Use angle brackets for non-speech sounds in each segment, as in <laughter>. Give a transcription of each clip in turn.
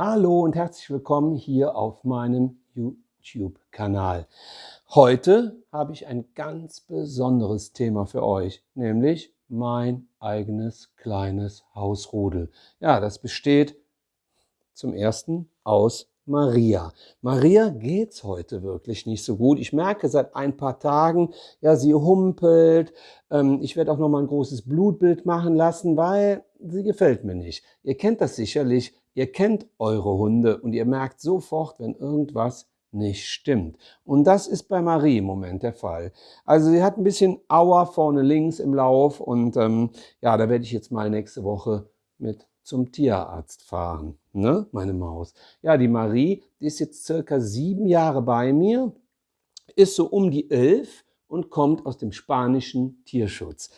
Hallo und herzlich willkommen hier auf meinem YouTube-Kanal. Heute habe ich ein ganz besonderes Thema für euch, nämlich mein eigenes kleines Hausrudel. Ja, das besteht zum ersten aus Maria. Maria geht's heute wirklich nicht so gut. Ich merke seit ein paar Tagen, ja, sie humpelt. Ähm, ich werde auch noch mal ein großes Blutbild machen lassen, weil sie gefällt mir nicht. Ihr kennt das sicherlich. Ihr kennt eure Hunde und ihr merkt sofort, wenn irgendwas nicht stimmt. Und das ist bei Marie im Moment der Fall. Also sie hat ein bisschen Auer vorne links im Lauf und ähm, ja, da werde ich jetzt mal nächste Woche mit zum Tierarzt fahren, ne, meine Maus. Ja, die Marie, die ist jetzt circa sieben Jahre bei mir, ist so um die elf und kommt aus dem spanischen Tierschutz.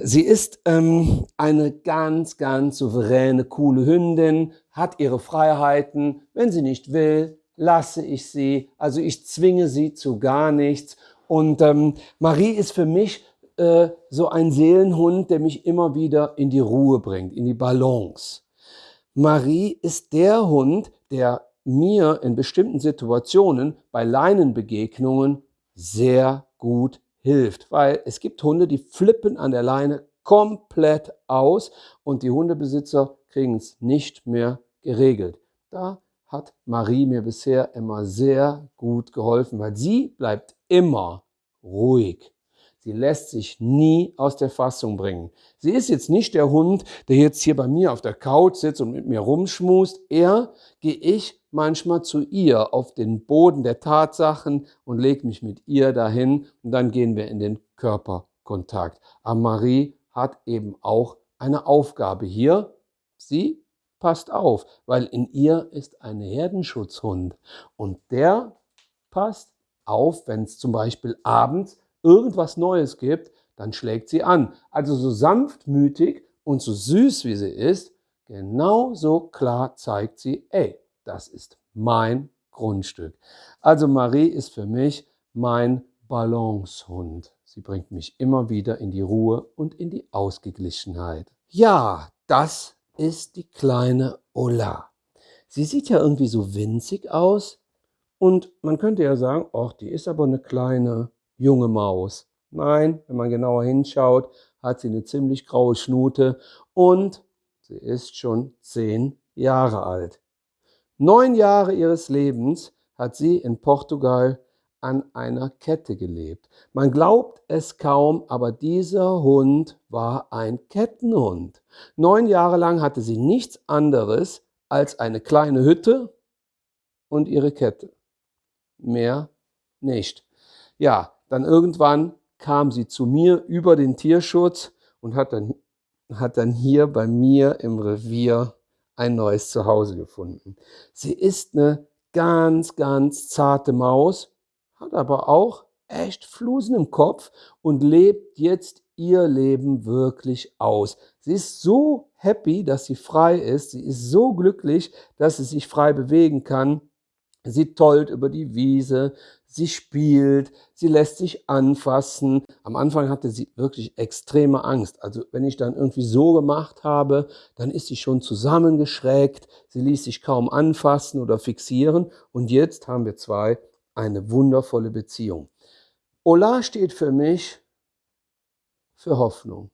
Sie ist ähm, eine ganz, ganz souveräne, coole Hündin, hat ihre Freiheiten. Wenn sie nicht will, lasse ich sie. Also ich zwinge sie zu gar nichts. Und ähm, Marie ist für mich äh, so ein Seelenhund, der mich immer wieder in die Ruhe bringt, in die Balance. Marie ist der Hund, der mir in bestimmten Situationen bei Leinenbegegnungen sehr gut hilft, weil es gibt Hunde, die flippen an der Leine komplett aus und die Hundebesitzer kriegen es nicht mehr geregelt. Da hat Marie mir bisher immer sehr gut geholfen, weil sie bleibt immer ruhig. Sie lässt sich nie aus der Fassung bringen. Sie ist jetzt nicht der Hund, der jetzt hier bei mir auf der Couch sitzt und mit mir rumschmust. Eher gehe ich manchmal zu ihr auf den Boden der Tatsachen und lege mich mit ihr dahin und dann gehen wir in den Körperkontakt. Aber Marie hat eben auch eine Aufgabe hier. Sie passt auf, weil in ihr ist ein Herdenschutzhund und der passt auf, wenn es zum Beispiel abends irgendwas Neues gibt, dann schlägt sie an. Also so sanftmütig und so süß wie sie ist, genauso klar zeigt sie, ey, das ist mein Grundstück. Also Marie ist für mich mein Balancehund. Sie bringt mich immer wieder in die Ruhe und in die Ausgeglichenheit. Ja, das ist die kleine Ola. Sie sieht ja irgendwie so winzig aus und man könnte ja sagen, ach, die ist aber eine kleine junge Maus. Nein, wenn man genauer hinschaut, hat sie eine ziemlich graue Schnute und sie ist schon zehn Jahre alt. Neun Jahre ihres Lebens hat sie in Portugal an einer Kette gelebt. Man glaubt es kaum, aber dieser Hund war ein Kettenhund. Neun Jahre lang hatte sie nichts anderes als eine kleine Hütte und ihre Kette. Mehr nicht. Ja, dann irgendwann kam sie zu mir über den Tierschutz und hat dann, hat dann hier bei mir im Revier ein neues Zuhause gefunden. Sie ist eine ganz, ganz zarte Maus, hat aber auch echt Flusen im Kopf und lebt jetzt ihr Leben wirklich aus. Sie ist so happy, dass sie frei ist. Sie ist so glücklich, dass sie sich frei bewegen kann. Sie tollt über die Wiese, sie spielt, sie lässt sich anfassen. Am Anfang hatte sie wirklich extreme Angst. Also wenn ich dann irgendwie so gemacht habe, dann ist sie schon zusammengeschrägt, sie ließ sich kaum anfassen oder fixieren. Und jetzt haben wir zwei eine wundervolle Beziehung. Ola steht für mich für Hoffnung.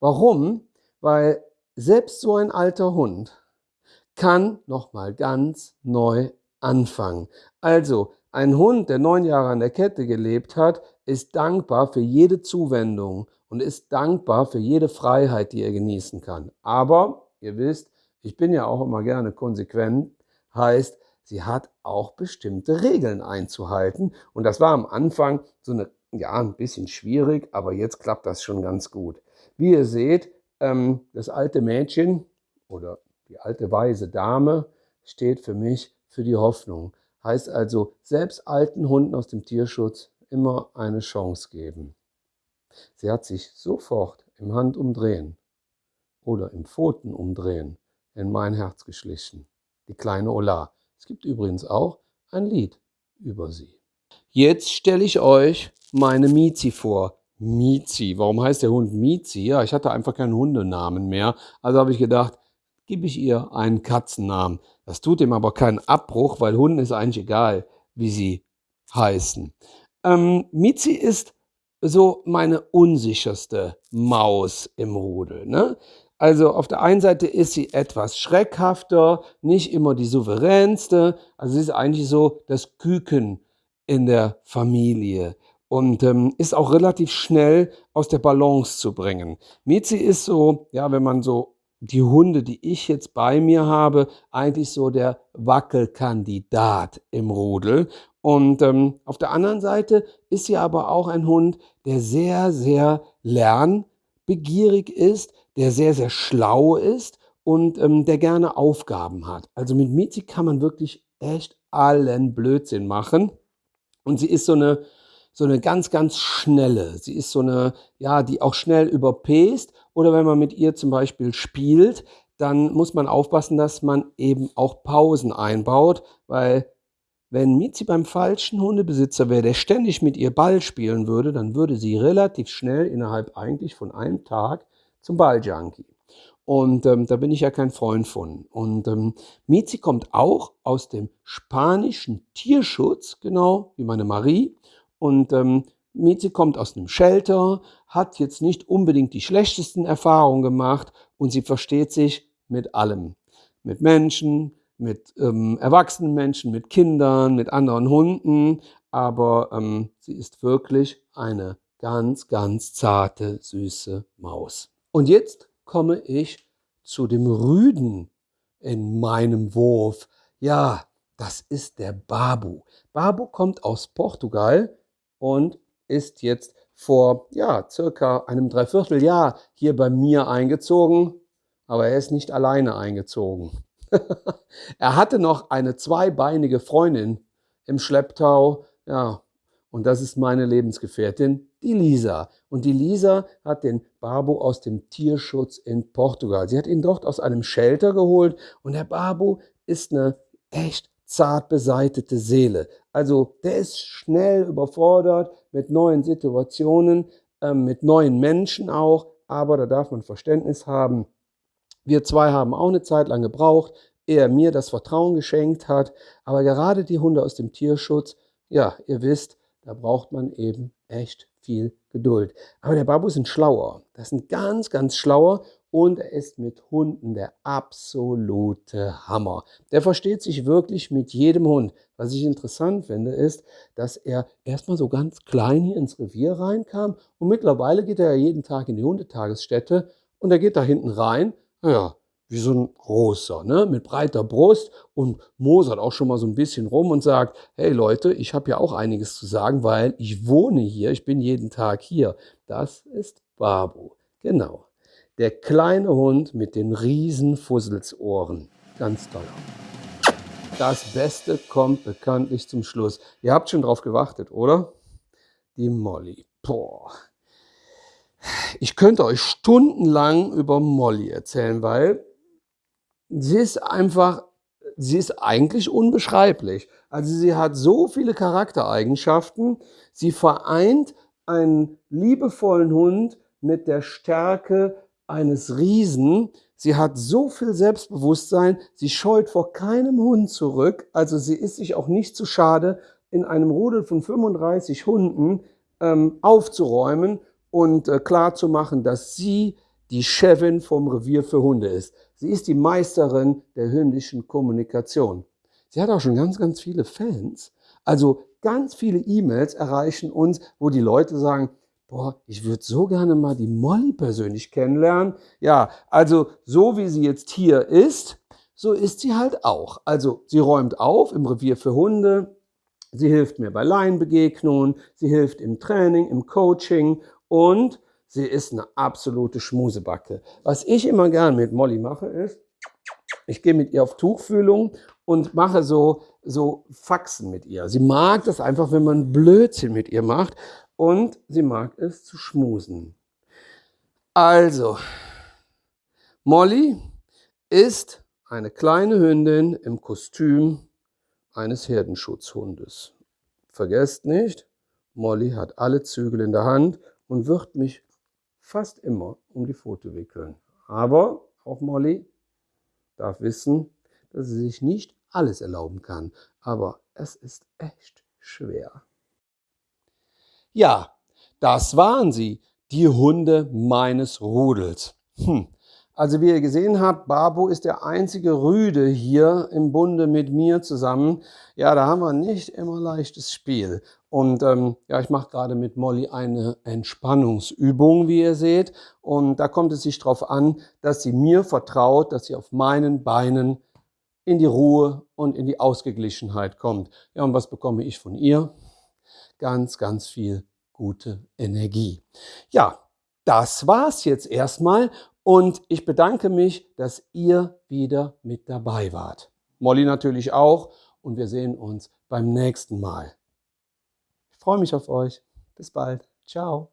Warum? Weil selbst so ein alter Hund kann nochmal ganz neu anfangen. Also, ein Hund, der neun Jahre an der Kette gelebt hat, ist dankbar für jede Zuwendung und ist dankbar für jede Freiheit, die er genießen kann. Aber, ihr wisst, ich bin ja auch immer gerne konsequent, heißt, sie hat auch bestimmte Regeln einzuhalten. Und das war am Anfang so eine, ja, ein bisschen schwierig, aber jetzt klappt das schon ganz gut. Wie ihr seht, ähm, das alte Mädchen oder die alte weise Dame steht für mich für die Hoffnung. Heißt also, selbst alten Hunden aus dem Tierschutz immer eine Chance geben. Sie hat sich sofort im Handumdrehen oder im Pfotenumdrehen in mein Herz geschlichen. Die kleine Ola. Es gibt übrigens auch ein Lied über sie. Jetzt stelle ich euch meine Mizi vor. Mizi. Warum heißt der Hund Mizi? Ja, ich hatte einfach keinen Hundenamen mehr. Also habe ich gedacht, gebe ich ihr einen Katzennamen. Das tut ihm aber keinen Abbruch, weil Hunden ist eigentlich egal, wie sie heißen. Ähm, Mizi ist so meine unsicherste Maus im Rudel. Ne? Also auf der einen Seite ist sie etwas schreckhafter, nicht immer die souveränste. Also sie ist eigentlich so das Küken in der Familie und ähm, ist auch relativ schnell aus der Balance zu bringen. Mizi ist so, ja, wenn man so die Hunde, die ich jetzt bei mir habe, eigentlich so der Wackelkandidat im Rudel. Und ähm, auf der anderen Seite ist sie aber auch ein Hund, der sehr, sehr lernbegierig ist, der sehr, sehr schlau ist und ähm, der gerne Aufgaben hat. Also mit Mizi kann man wirklich echt allen Blödsinn machen. Und sie ist so eine, so eine ganz, ganz schnelle. Sie ist so eine, ja, die auch schnell überpäst. Oder wenn man mit ihr zum Beispiel spielt, dann muss man aufpassen, dass man eben auch Pausen einbaut, weil wenn Mizi beim falschen Hundebesitzer wäre, der ständig mit ihr Ball spielen würde, dann würde sie relativ schnell innerhalb eigentlich von einem Tag zum Balljunkie. Und ähm, da bin ich ja kein Freund von. Und ähm, Mizi kommt auch aus dem spanischen Tierschutz, genau wie meine Marie. Und ähm, Miezi kommt aus einem Shelter, hat jetzt nicht unbedingt die schlechtesten Erfahrungen gemacht und sie versteht sich mit allem. Mit Menschen, mit ähm, erwachsenen Menschen, mit Kindern, mit anderen Hunden. Aber ähm, sie ist wirklich eine ganz, ganz zarte, süße Maus. Und jetzt komme ich zu dem Rüden in meinem Wurf. Ja, das ist der Babu. Babu kommt aus Portugal und ist jetzt vor ja, circa einem Dreivierteljahr hier bei mir eingezogen, aber er ist nicht alleine eingezogen. <laughs> er hatte noch eine zweibeinige Freundin im Schlepptau, ja, und das ist meine Lebensgefährtin, die Lisa. Und die Lisa hat den Babu aus dem Tierschutz in Portugal. Sie hat ihn dort aus einem Shelter geholt und der Babu ist eine echt zart beseitete Seele. Also der ist schnell überfordert mit neuen Situationen, äh, mit neuen Menschen auch, aber da darf man Verständnis haben. Wir zwei haben auch eine Zeit lang gebraucht, er mir das Vertrauen geschenkt hat, aber gerade die Hunde aus dem Tierschutz, ja, ihr wisst, da braucht man eben echt viel Geduld. Aber der Babu ist ein schlauer. Das ist ein ganz, ganz schlauer und er ist mit Hunden der absolute Hammer. Der versteht sich wirklich mit jedem Hund. Was ich interessant finde, ist, dass er erstmal so ganz klein hier ins Revier reinkam und mittlerweile geht er ja jeden Tag in die Hundetagesstätte und er geht da hinten rein, ja, wie so ein großer, ne, mit breiter Brust und mosert auch schon mal so ein bisschen rum und sagt, hey Leute, ich habe ja auch einiges zu sagen, weil ich wohne hier, ich bin jeden Tag hier. Das ist Babu, genau. Der kleine Hund mit den riesen Fusselsohren. Ganz toll. Das Beste kommt bekanntlich zum Schluss. Ihr habt schon drauf gewartet, oder? Die Molly. Boah. Ich könnte euch stundenlang über Molly erzählen, weil sie ist einfach, sie ist eigentlich unbeschreiblich. Also sie hat so viele Charaktereigenschaften. Sie vereint einen liebevollen Hund mit der Stärke eines Riesen. Sie hat so viel Selbstbewusstsein, sie scheut vor keinem Hund zurück. Also sie ist sich auch nicht zu schade, in einem Rudel von 35 Hunden ähm, aufzuräumen und äh, klarzumachen, dass sie die Chefin vom Revier für Hunde ist. Sie ist die Meisterin der hündischen Kommunikation. Sie hat auch schon ganz, ganz viele Fans. Also ganz viele E-Mails erreichen uns, wo die Leute sagen, boah, ich würde so gerne mal die Molly persönlich kennenlernen. Ja, also so wie sie jetzt hier ist, so ist sie halt auch. Also sie räumt auf im Revier für Hunde, sie hilft mir bei Laienbegegnungen, sie hilft im Training, im Coaching und sie ist eine absolute Schmusebacke. Was ich immer gern mit Molly mache ist, ich gehe mit ihr auf Tuchfühlung und mache so, so Faxen mit ihr. Sie mag das einfach, wenn man Blödsinn mit ihr macht und sie mag es zu schmusen. Also, Molly ist eine kleine Hündin im Kostüm eines Herdenschutzhundes. Vergesst nicht, Molly hat alle Zügel in der Hand und wird mich fast immer um die Pfote wickeln. Aber auch Molly darf wissen, dass sie sich nicht alles erlauben kann, aber es ist echt schwer. Ja, das waren sie, die Hunde meines Rudels. Hm. Also wie ihr gesehen habt, Babu ist der einzige Rüde hier im Bunde mit mir zusammen. Ja, da haben wir nicht immer leichtes Spiel. Und ähm, ja, ich mache gerade mit Molly eine Entspannungsübung, wie ihr seht. Und da kommt es sich darauf an, dass sie mir vertraut, dass sie auf meinen Beinen in die Ruhe und in die Ausgeglichenheit kommt. Ja, und was bekomme ich von ihr? Ganz, ganz viel gute Energie. Ja, das war's jetzt erstmal und ich bedanke mich, dass ihr wieder mit dabei wart. Molly natürlich auch und wir sehen uns beim nächsten Mal. Ich freue mich auf euch. Bis bald. Ciao.